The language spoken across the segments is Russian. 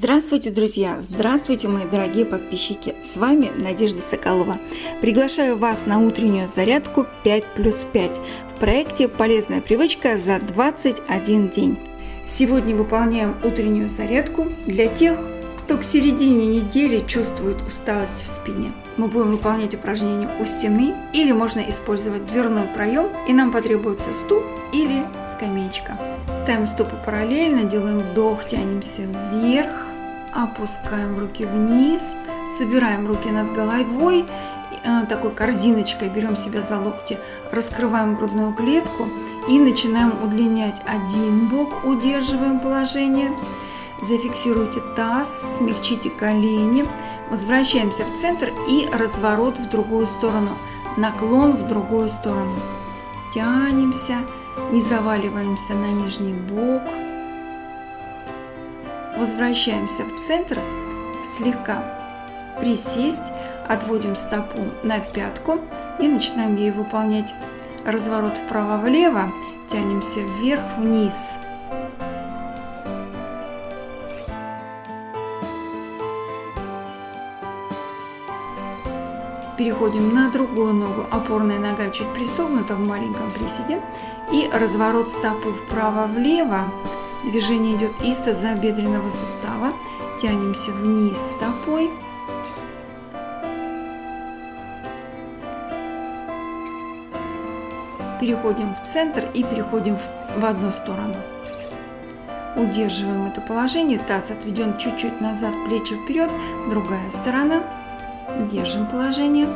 Здравствуйте, друзья! Здравствуйте, мои дорогие подписчики! С вами Надежда Соколова. Приглашаю вас на утреннюю зарядку 5 плюс 5 в проекте «Полезная привычка за 21 день». Сегодня выполняем утреннюю зарядку для тех, кто к середине недели чувствует усталость в спине. Мы будем выполнять упражнение у стены или можно использовать дверной проем и нам потребуется стул или скамеечка. Ставим стопы параллельно, делаем вдох, тянемся вверх, опускаем руки вниз, собираем руки над головой, э, такой корзиночкой берем себя за локти, раскрываем грудную клетку и начинаем удлинять один бок, удерживаем положение, зафиксируйте таз, смягчите колени, возвращаемся в центр и разворот в другую сторону, наклон в другую сторону. Тянемся, не заваливаемся на нижний бок. Возвращаемся в центр, слегка присесть, отводим стопу на пятку и начинаем ей выполнять разворот вправо-влево, тянемся вверх-вниз. Переходим на другую ногу, опорная нога чуть присогнута в маленьком приседе. И разворот стопы вправо-влево. Движение идет из тазобедренного сустава. Тянемся вниз стопой. Переходим в центр и переходим в одну сторону. Удерживаем это положение. Таз отведен чуть-чуть назад, плечи вперед. Другая сторона. Держим положение.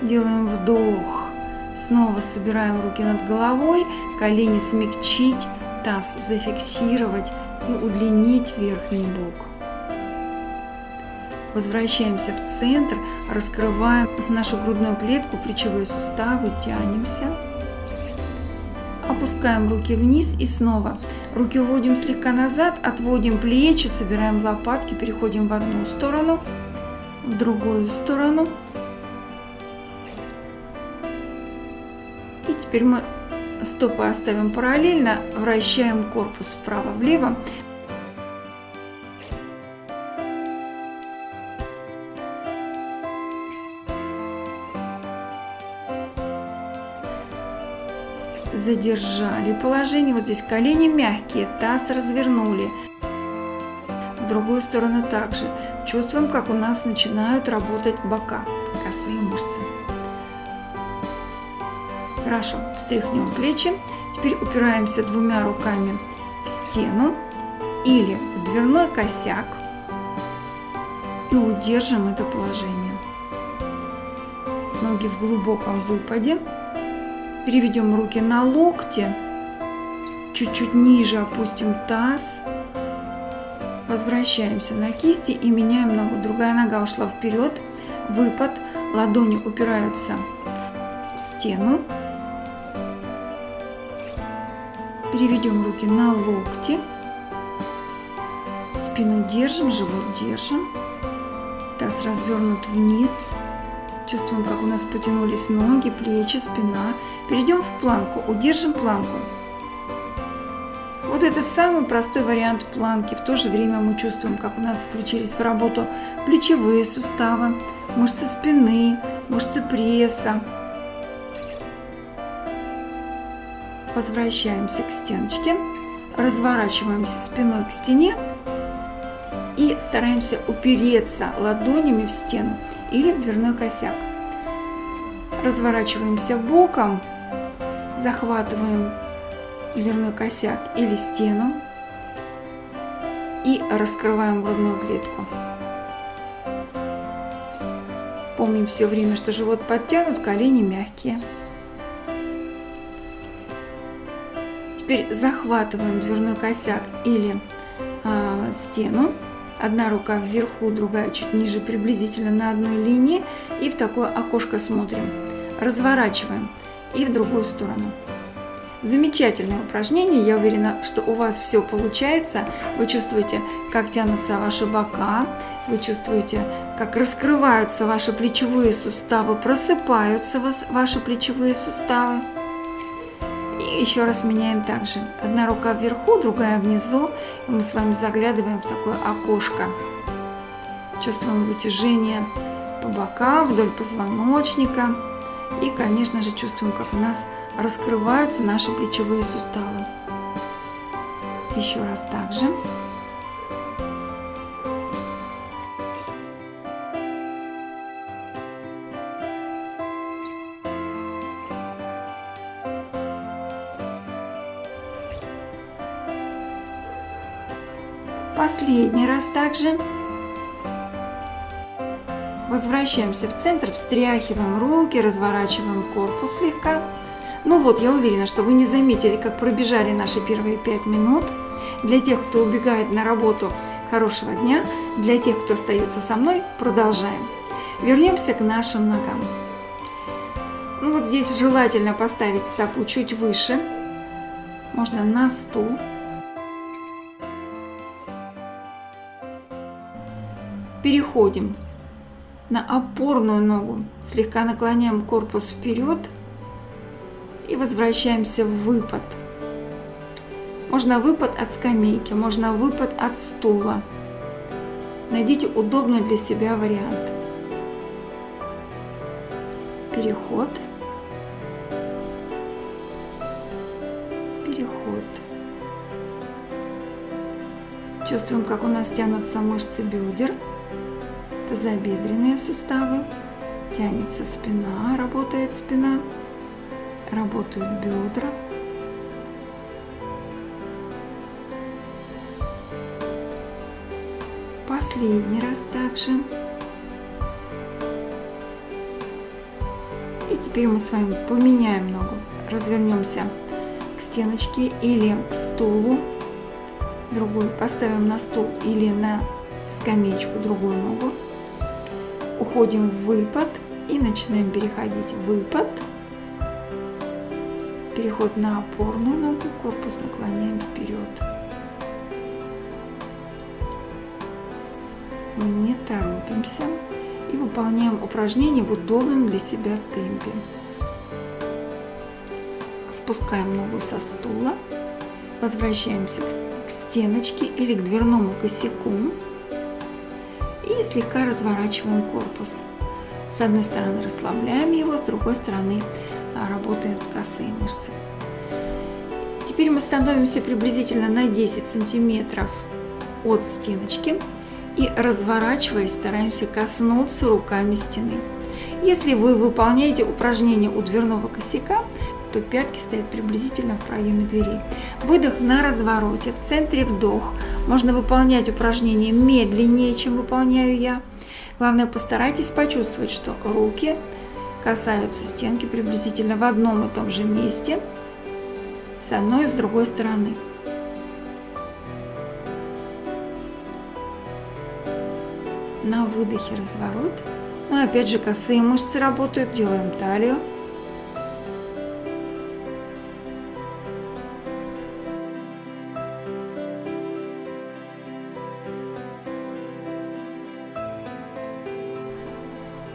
Делаем вдох. Снова собираем руки над головой, колени смягчить, таз зафиксировать и удлинить верхний бок. Возвращаемся в центр, раскрываем нашу грудную клетку, плечевые суставы, тянемся. Опускаем руки вниз и снова. Руки уводим слегка назад, отводим плечи, собираем лопатки, переходим в одну сторону, в другую сторону. И теперь мы стопы оставим параллельно, вращаем корпус вправо-влево. Задержали положение. Вот здесь колени мягкие, таз развернули. В другую сторону также. Чувствуем, как у нас начинают работать бока, косые мышцы. Хорошо, встряхнем плечи. Теперь упираемся двумя руками в стену или в дверной косяк и удержим это положение. Ноги в глубоком выпаде. Переведем руки на локти. Чуть-чуть ниже опустим таз. Возвращаемся на кисти и меняем ногу. Другая нога ушла вперед. Выпад. Ладони упираются в стену. Переведем руки на локти. Спину держим, живот держим. Таз развернут вниз. Чувствуем, как у нас потянулись ноги, плечи, спина. Перейдем в планку. Удержим планку. Вот это самый простой вариант планки. В то же время мы чувствуем, как у нас включились в работу плечевые суставы, мышцы спины, мышцы пресса, Возвращаемся к стеночке, разворачиваемся спиной к стене и стараемся упереться ладонями в стену или в дверной косяк. Разворачиваемся боком, захватываем дверной косяк или стену и раскрываем грудную клетку. Помним все время, что живот подтянут, колени мягкие. Теперь захватываем дверной косяк или э, стену. Одна рука вверху, другая чуть ниже, приблизительно на одной линии. И в такое окошко смотрим. Разворачиваем и в другую сторону. Замечательное упражнение. Я уверена, что у вас все получается. Вы чувствуете, как тянутся ваши бока. Вы чувствуете, как раскрываются ваши плечевые суставы, просыпаются ваши плечевые суставы еще раз меняем также. Одна рука вверху, другая внизу. И мы с вами заглядываем в такое окошко. Чувствуем вытяжение по бокам, вдоль позвоночника. И, конечно же, чувствуем, как у нас раскрываются наши плечевые суставы. Еще раз также. Последний раз также. Возвращаемся в центр, встряхиваем руки, разворачиваем корпус слегка. Ну вот, я уверена, что вы не заметили, как пробежали наши первые пять минут. Для тех, кто убегает на работу, хорошего дня. Для тех, кто остается со мной, продолжаем. Вернемся к нашим ногам. Ну вот здесь желательно поставить стопу чуть выше. Можно на стул. Переходим на опорную ногу. Слегка наклоняем корпус вперед и возвращаемся в выпад. Можно выпад от скамейки, можно выпад от стула. Найдите удобный для себя вариант. Переход. Переход. Чувствуем, как у нас тянутся мышцы бедер тазобедренные суставы, тянется спина, работает спина, работают бедра. Последний раз также. И теперь мы с вами поменяем ногу. Развернемся к стеночке или к стулу. Другую поставим на стул или на скамеечку другую ногу уходим в выпад и начинаем переходить в выпад. Переход на опорную ногу, корпус наклоняем вперед. Мы не торопимся и выполняем упражнение в удобном для себя темпе. Спускаем ногу со стула, возвращаемся к стеночке или к дверному косяку и слегка разворачиваем корпус. С одной стороны расслабляем его, с другой стороны а, работают косые мышцы. Теперь мы становимся приблизительно на 10 сантиметров от стеночки и разворачиваясь стараемся коснуться руками стены. Если вы выполняете упражнение у дверного косяка, то пятки стоят приблизительно в проеме двери. Выдох на развороте, в центре вдох. Можно выполнять упражнение медленнее, чем выполняю я. Главное, постарайтесь почувствовать, что руки касаются стенки приблизительно в одном и том же месте, с одной и с другой стороны. На выдохе разворот. Ну и опять же косые мышцы работают, делаем талию.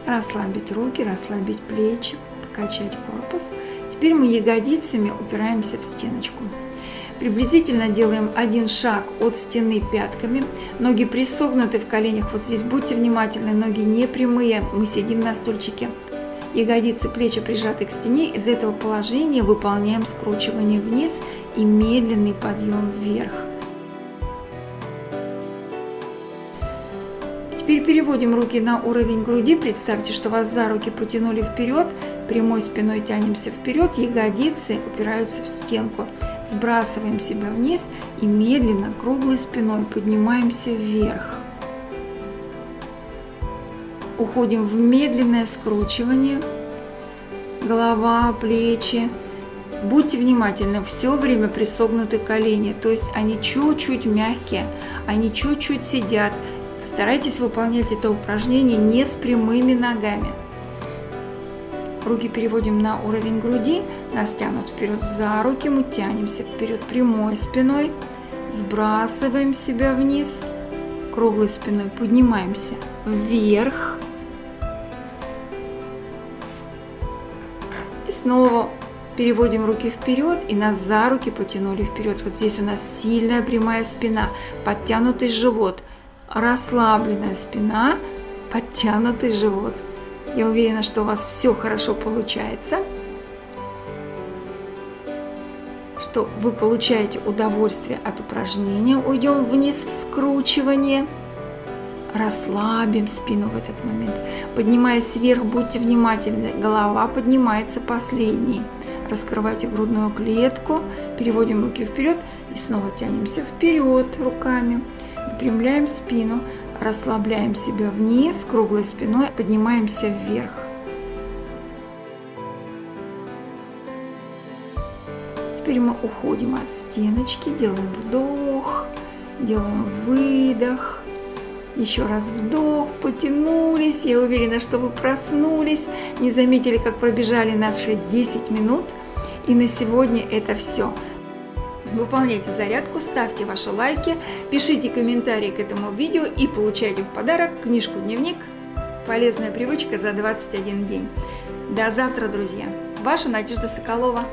Расслабить руки, расслабить плечи, покачать корпус. Теперь мы ягодицами упираемся в стеночку. Приблизительно делаем один шаг от стены пятками. Ноги присогнуты в коленях. Вот здесь будьте внимательны, ноги не прямые. Мы сидим на стульчике. Ягодицы, плечи прижаты к стене. Из этого положения выполняем скручивание вниз и медленный подъем вверх. Теперь переводим руки на уровень груди. Представьте, что вас за руки потянули вперед. Прямой спиной тянемся вперед. Ягодицы упираются в стенку. Сбрасываем себя вниз и медленно, круглой спиной поднимаемся вверх. Уходим в медленное скручивание. Голова, плечи. Будьте внимательны, все время присогнуты колени, то есть они чуть-чуть мягкие, они чуть-чуть сидят, Старайтесь выполнять это упражнение не с прямыми ногами. Руки переводим на уровень груди, нас тянут вперед за руки, мы тянемся вперед прямой спиной, сбрасываем себя вниз, круглой спиной поднимаемся вверх. И снова Переводим руки вперед и нас за руки потянули вперед. Вот здесь у нас сильная прямая спина, подтянутый живот, расслабленная спина, подтянутый живот. Я уверена, что у вас все хорошо получается, что вы получаете удовольствие от упражнения. Уйдем вниз в скручивание. Расслабим спину в этот момент. Поднимаясь вверх, будьте внимательны. Голова поднимается последней. Раскрывайте грудную клетку, переводим руки вперед и снова тянемся вперед руками. Выпрямляем спину, расслабляем себя вниз, круглой спиной, поднимаемся вверх. Теперь мы уходим от стеночки, делаем вдох, делаем выдох. Еще раз вдох, потянулись. Я уверена, что вы проснулись, не заметили, как пробежали наши 10 минут. И на сегодня это все. Выполняйте зарядку, ставьте ваши лайки, пишите комментарии к этому видео и получайте в подарок книжку-дневник «Полезная привычка за 21 день». До завтра, друзья! Ваша Надежда Соколова.